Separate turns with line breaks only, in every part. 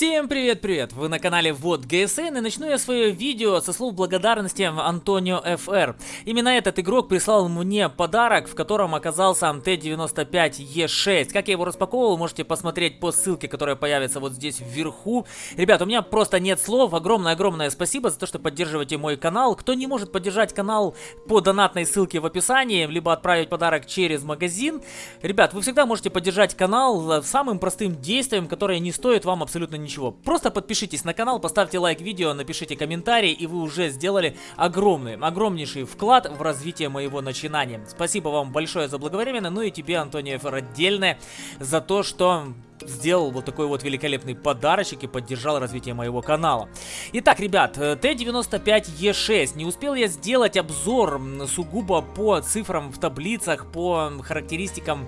Всем привет-привет! Вы на канале Вот ГСН и начну я свое видео со слов благодарности Антонио ФР. Именно этот игрок прислал мне подарок, в котором оказался Т-95Е6. Как я его распаковывал, можете посмотреть по ссылке, которая появится вот здесь вверху. Ребят, у меня просто нет слов. Огромное-огромное спасибо за то, что поддерживаете мой канал. Кто не может поддержать канал по донатной ссылке в описании, либо отправить подарок через магазин, ребят, вы всегда можете поддержать канал самым простым действием, которое не стоит вам абсолютно ничего. Просто подпишитесь на канал, поставьте лайк видео, напишите комментарий, и вы уже сделали огромный, огромнейший вклад в развитие моего начинания. Спасибо вам большое за благовременно, ну и тебе, Антонио Фер, отдельное за то, что сделал вот такой вот великолепный подарочек и поддержал развитие моего канала. Итак, ребят, Т-95Е6. Не успел я сделать обзор сугубо по цифрам в таблицах, по характеристикам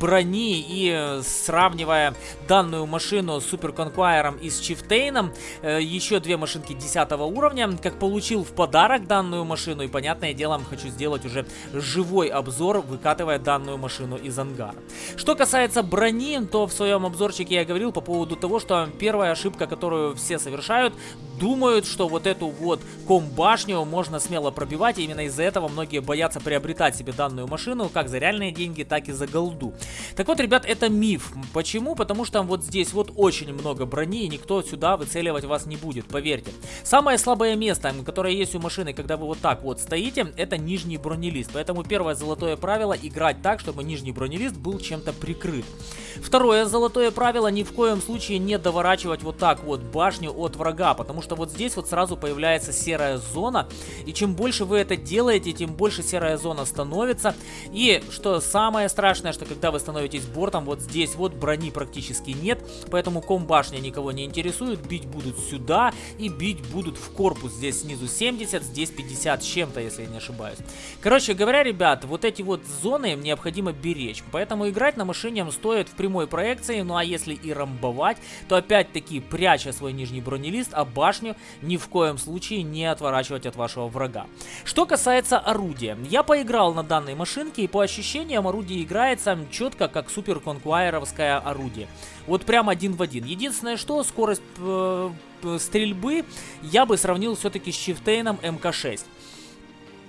брони и сравнивая данную машину с Супер Конквайером и с Чифтейном, э, еще две машинки 10 уровня, как получил в подарок данную машину и, понятное дело, хочу сделать уже живой обзор, выкатывая данную машину из ангара. Что касается брони, то в своем обзорчике я говорил по поводу того, что первая ошибка, которую все совершают, думают, что вот эту вот ком-башню можно смело пробивать, и именно из-за этого многие боятся приобретать себе данную машину, как за реальные деньги, так и за голду. Так вот, ребят, это миф. Почему? Потому что вот здесь вот очень много брони, и никто сюда выцеливать вас не будет, поверьте. Самое слабое место, которое есть у машины, когда вы вот так вот стоите, это нижний бронелист. Поэтому первое золотое правило играть так, чтобы нижний бронелист был чем-то прикрыт. Второе золотое Золотое правило ни в коем случае не доворачивать вот так вот башню от врага, потому что вот здесь вот сразу появляется серая зона, и чем больше вы это делаете, тем больше серая зона становится. И что самое страшное, что когда вы становитесь бортом, вот здесь вот брони практически нет, поэтому ком башня никого не интересует, бить будут сюда и бить будут в корпус. Здесь снизу 70, здесь 50 с чем-то, если я не ошибаюсь. Короче говоря, ребят, вот эти вот зоны необходимо беречь, поэтому играть на машине стоит в прямой проекции, ну а если и рамбовать, то опять-таки пряча свой нижний бронелист, а башню ни в коем случае не отворачивать от вашего врага. Что касается орудия. Я поиграл на данной машинке и по ощущениям орудие играется четко как супер конквайеровское орудие. Вот прям один в один. Единственное что, скорость э, стрельбы я бы сравнил все-таки с Чифтейном МК-6.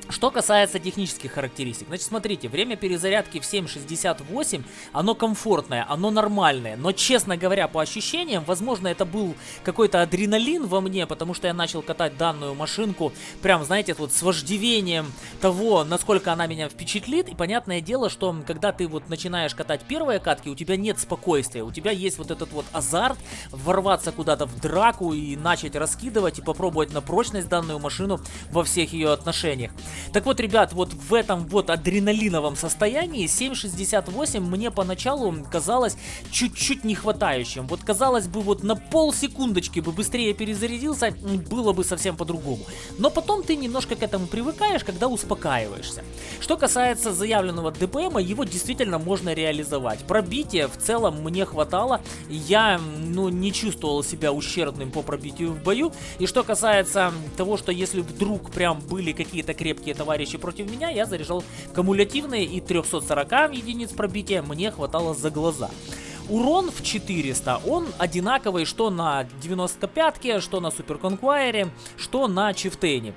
Что касается технических характеристик, значит, смотрите, время перезарядки в 7.68, оно комфортное, оно нормальное, но, честно говоря, по ощущениям, возможно, это был какой-то адреналин во мне, потому что я начал катать данную машинку, прям, знаете, вот с вождением того, насколько она меня впечатлит, и понятное дело, что когда ты вот начинаешь катать первые катки, у тебя нет спокойствия, у тебя есть вот этот вот азарт ворваться куда-то в драку и начать раскидывать и попробовать на прочность данную машину во всех ее отношениях. Так вот, ребят, вот в этом вот адреналиновом состоянии 7.68 мне поначалу казалось чуть-чуть не хватающим. Вот казалось бы, вот на полсекундочки бы быстрее перезарядился, было бы совсем по-другому. Но потом ты немножко к этому привыкаешь, когда успокаиваешься. Что касается заявленного ДПМа, его действительно можно реализовать. Пробитие в целом мне хватало, я ну, не чувствовал себя ущербным по пробитию в бою. И что касается того, что если вдруг прям были какие-то крепкие крепкие товарищи против меня, я заряжал кумулятивные и 340 единиц пробития мне хватало за глаза. Урон в 400, он одинаковый что на 95-ке, что на Супер Конквайере, что на Чифтейне.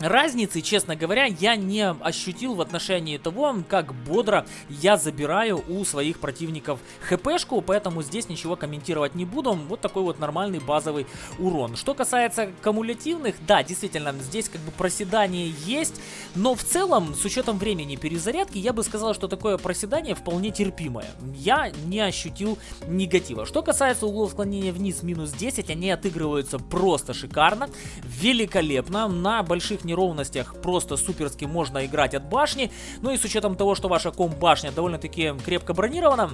Разницы, честно говоря, я не ощутил в отношении того, как бодро я забираю у своих противников хпшку, поэтому здесь ничего комментировать не буду. Вот такой вот нормальный базовый урон. Что касается кумулятивных, да, действительно, здесь как бы проседание есть, но в целом, с учетом времени перезарядки, я бы сказал, что такое проседание вполне терпимое. Я не ощутил негатива. Что касается углов склонения вниз минус 10, они отыгрываются просто шикарно, великолепно, на больших неровностях просто суперски можно играть от башни. Ну и с учетом того, что ваша ком-башня довольно-таки крепко бронирована,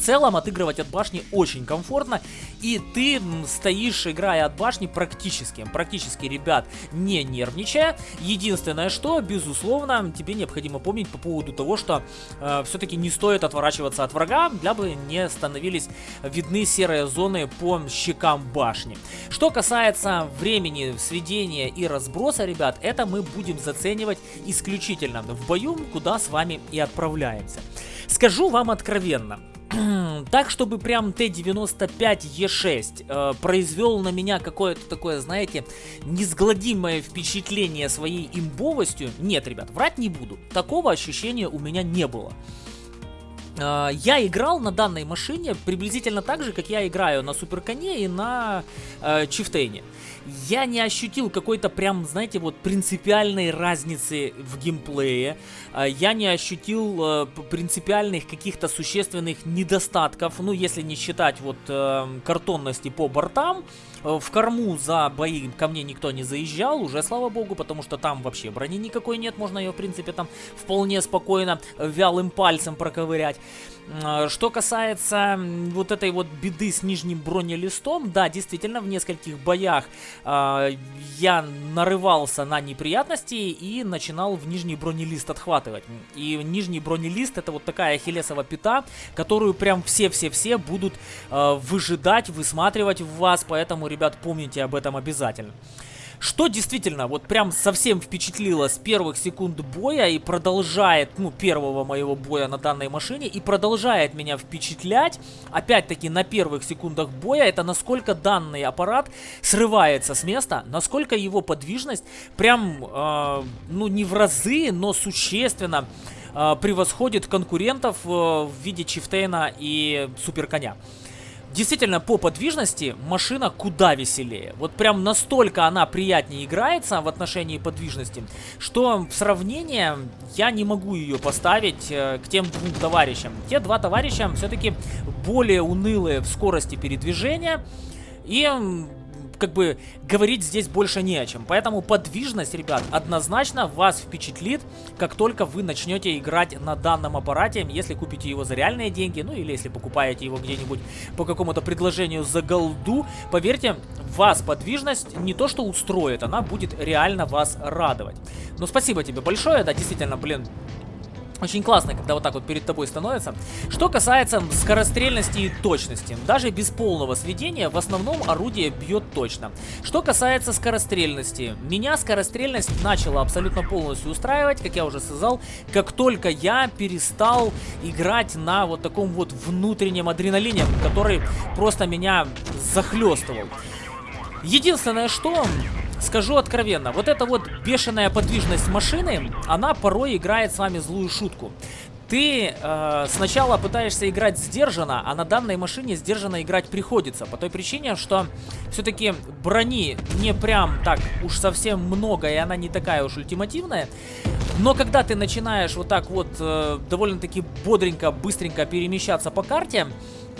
целом отыгрывать от башни очень комфортно, и ты стоишь, играя от башни практически, практически, ребят, не нервничая. Единственное, что, безусловно, тебе необходимо помнить по поводу того, что э, все-таки не стоит отворачиваться от врага, для бы не становились видны серые зоны по щекам башни. Что касается времени сведения и разброса, ребят, это мы будем заценивать исключительно в бою, куда с вами и отправляемся. Скажу вам откровенно, так, чтобы прям Т-95Е6 э, произвел на меня какое-то такое, знаете, несгладимое впечатление своей имбовостью, нет, ребят, врать не буду. Такого ощущения у меня не было. Э, я играл на данной машине приблизительно так же, как я играю на Суперконе и на э, Чифтейне я не ощутил какой-то прям, знаете, вот принципиальной разницы в геймплее. А, я не ощутил э, принципиальных каких-то существенных недостатков, ну, если не считать вот э, картонности по бортам. Э, в корму за бои ко мне никто не заезжал, уже слава богу, потому что там вообще брони никакой нет, можно ее, в принципе, там вполне спокойно вялым пальцем проковырять. Что касается вот этой вот беды с нижним бронелистом, да, действительно, в нескольких боях э, я нарывался на неприятности и начинал в нижний бронелист отхватывать. И нижний бронелист это вот такая ахиллесова пята, которую прям все-все-все будут э, выжидать, высматривать в вас, поэтому, ребят, помните об этом обязательно. Что действительно вот прям совсем впечатлило с первых секунд боя и продолжает, ну, первого моего боя на данной машине и продолжает меня впечатлять, опять-таки на первых секундах боя, это насколько данный аппарат срывается с места, насколько его подвижность прям, э, ну, не в разы, но существенно э, превосходит конкурентов э, в виде Чифтейна и Суперконя. Действительно, по подвижности машина куда веселее. Вот прям настолько она приятнее играется в отношении подвижности, что в сравнение я не могу ее поставить э, к тем двум товарищам. Те два товарища все-таки более унылые в скорости передвижения и как бы говорить здесь больше не о чем. Поэтому подвижность, ребят, однозначно вас впечатлит, как только вы начнете играть на данном аппарате, если купите его за реальные деньги, ну или если покупаете его где-нибудь по какому-то предложению за голду, поверьте, вас подвижность не то что устроит, она будет реально вас радовать. Ну спасибо тебе большое, да, действительно, блин, очень классно, когда вот так вот перед тобой становится. Что касается скорострельности и точности. Даже без полного сведения в основном орудие бьет точно. Что касается скорострельности. Меня скорострельность начала абсолютно полностью устраивать, как я уже сказал, как только я перестал играть на вот таком вот внутреннем адреналине, который просто меня захлестывал. Единственное, что Скажу откровенно, вот эта вот бешеная подвижность машины, она порой играет с вами злую шутку. Ты э, сначала пытаешься играть сдержанно, а на данной машине сдержанно играть приходится. По той причине, что все-таки брони не прям так уж совсем много, и она не такая уж ультимативная. Но когда ты начинаешь вот так вот э, довольно-таки бодренько, быстренько перемещаться по карте,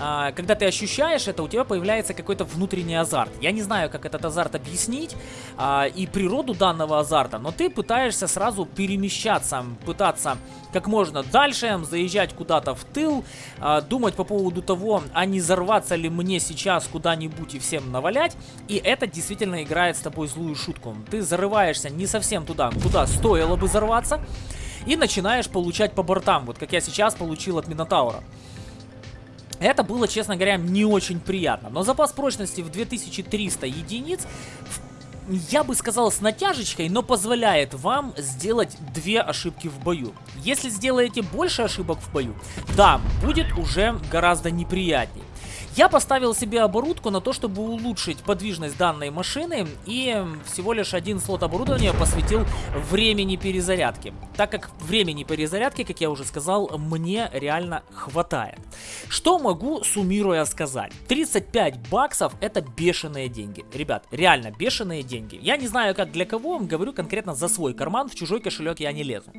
а, когда ты ощущаешь это, у тебя появляется какой-то внутренний азарт. Я не знаю, как этот азарт объяснить а, и природу данного азарта, но ты пытаешься сразу перемещаться, пытаться как можно дальше, заезжать куда-то в тыл, а, думать по поводу того, а не взорваться ли мне сейчас куда-нибудь и всем навалять. И это действительно играет с тобой злую шутку. Ты зарываешься не совсем туда, куда стоило бы взорваться, и начинаешь получать по бортам, вот как я сейчас получил от Минотаура. Это было, честно говоря, не очень приятно. Но запас прочности в 2300 единиц я бы сказал с натяжечкой, но позволяет вам сделать две ошибки в бою. Если сделаете больше ошибок в бою, да, будет уже гораздо неприятней. Я поставил себе оборудку на то, чтобы улучшить подвижность данной машины и всего лишь один слот оборудования посвятил времени перезарядки. Так как времени перезарядки, как я уже сказал, мне реально хватает. Что могу, суммируя, сказать? 35 баксов это бешеные деньги. Ребят, реально бешеные деньги. Я не знаю, как для кого, говорю конкретно за свой карман, в чужой кошелек я не лезу.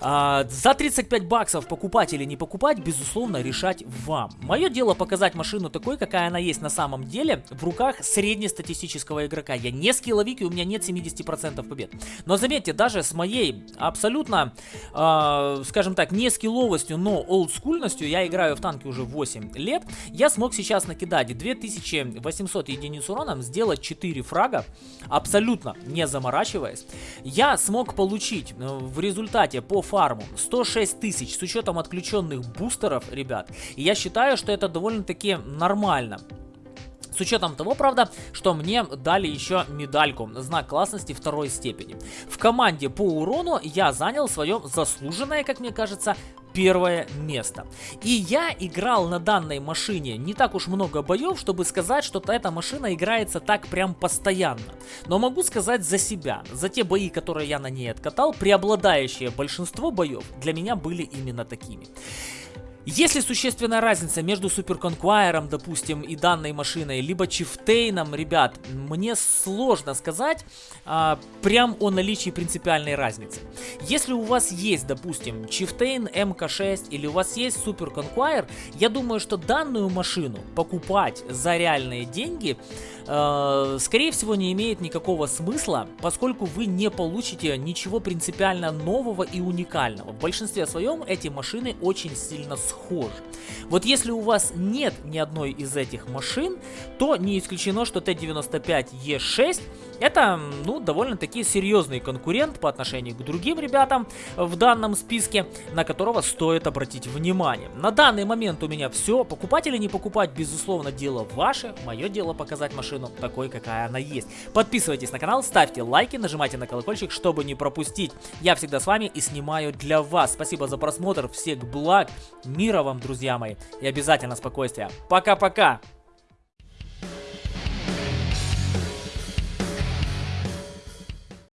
А, за 35 баксов покупать или не покупать, безусловно, решать вам. Мое дело показать машину такой, какая она есть на самом деле, в руках среднестатистического игрока. Я не скилловик и у меня нет 70% побед. Но заметьте, даже с моей абсолютно, э, скажем так, не скилловостью, но олдскульностью, я играю в танки уже 8 лет, я смог сейчас накидать 2800 единиц урона, сделать 4 фрага, абсолютно не заморачиваясь. Я смог получить э, в результате по фарму 106 тысяч с учетом отключенных бустеров, ребят. И я считаю, что это довольно-таки нормально. С учетом того, правда, что мне дали еще медальку, знак классности второй степени. В команде по урону я занял свое заслуженное, как мне кажется, первое место. И я играл на данной машине не так уж много боев, чтобы сказать, что эта машина играется так прям постоянно. Но могу сказать за себя, за те бои, которые я на ней откатал, преобладающее большинство боев для меня были именно такими. Есть ли существенная разница между Супер Конквайером, допустим, и данной машиной, либо Чифтейном, ребят, мне сложно сказать а, прям о наличии принципиальной разницы. Если у вас есть, допустим, Чифтейн МК6 или у вас есть Супер Конквайер, я думаю, что данную машину покупать за реальные деньги, э, скорее всего, не имеет никакого смысла, поскольку вы не получите ничего принципиально нового и уникального. В большинстве своем эти машины очень сильно схожи. Вот если у вас нет ни одной из этих машин, то не исключено, что Т-95Е6 это, ну, довольно-таки серьезный конкурент по отношению к другим ребятам в данном списке, на которого стоит обратить внимание. На данный момент у меня все. Покупать или не покупать, безусловно, дело ваше. Мое дело показать машину такой, какая она есть. Подписывайтесь на канал, ставьте лайки, нажимайте на колокольчик, чтобы не пропустить. Я всегда с вами и снимаю для вас. Спасибо за просмотр, всех благ, мира вам, друзья мои, и обязательно спокойствия. Пока-пока!